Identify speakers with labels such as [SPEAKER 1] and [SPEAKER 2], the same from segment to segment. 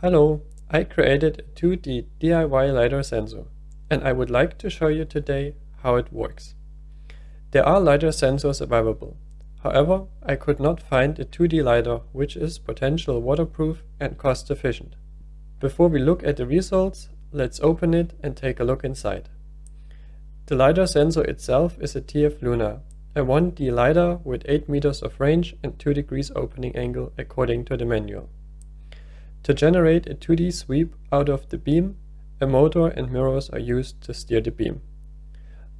[SPEAKER 1] Hello, I created a 2D DIY LiDAR sensor and I would like to show you today how it works. There are LiDAR sensors available, however I could not find a 2D LiDAR which is potential waterproof and cost efficient. Before we look at the results, let's open it and take a look inside. The LiDAR sensor itself is a TF Luna, a 1D LiDAR with 8 meters of range and 2 degrees opening angle according to the manual. To generate a 2D sweep out of the beam, a motor and mirrors are used to steer the beam.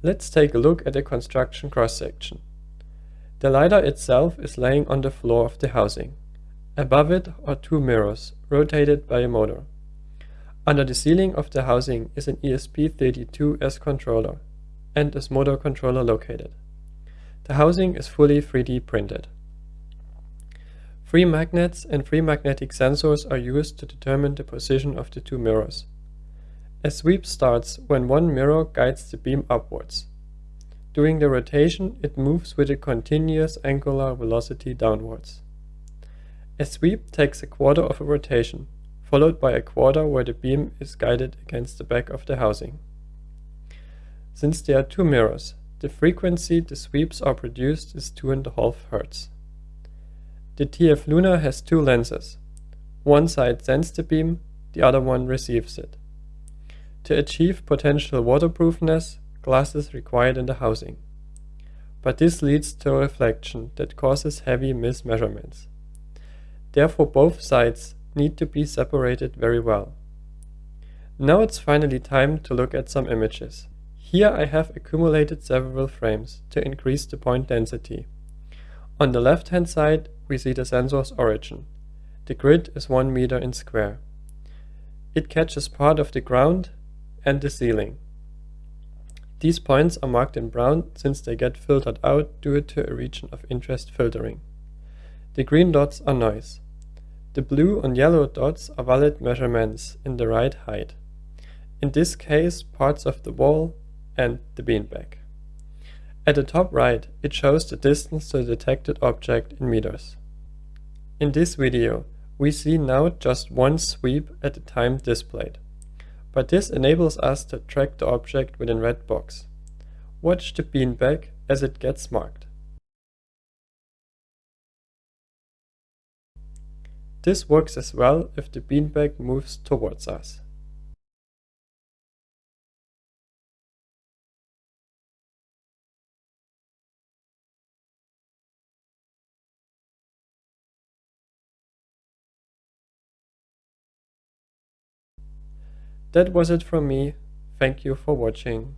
[SPEAKER 1] Let's take a look at the construction cross-section. The LiDAR itself is laying on the floor of the housing. Above it are two mirrors, rotated by a motor. Under the ceiling of the housing is an ESP32S controller and a motor controller located. The housing is fully 3D printed. Free magnets and free magnetic sensors are used to determine the position of the two mirrors. A sweep starts when one mirror guides the beam upwards. During the rotation, it moves with a continuous angular velocity downwards. A sweep takes a quarter of a rotation, followed by a quarter where the beam is guided against the back of the housing. Since there are two mirrors, the frequency the sweeps are produced is 2.5 Hz. The TF Luna has two lenses. One side sends the beam, the other one receives it. To achieve potential waterproofness, glass is required in the housing. But this leads to reflection that causes heavy mismeasurements. Therefore both sides need to be separated very well. Now it's finally time to look at some images. Here I have accumulated several frames to increase the point density. On the left hand side we see the sensor's origin. The grid is 1 meter in square. It catches part of the ground and the ceiling. These points are marked in brown since they get filtered out due to a region of interest filtering. The green dots are noise. The blue and yellow dots are valid measurements in the right height. In this case, parts of the wall and the beanbag. At the top right, it shows the distance to the detected object in meters. In this video, we see now just one sweep at a time displayed. But this enables us to track the object within red box. Watch the beanbag as it gets marked. This works as well if the beanbag moves towards us. That was it from me. Thank you for watching.